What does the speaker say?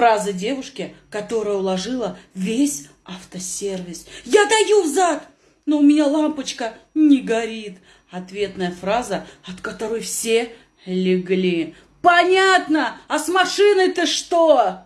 Фраза девушки, которая уложила весь автосервис. «Я даю взад, но у меня лампочка не горит». Ответная фраза, от которой все легли. «Понятно, а с машиной-то что?»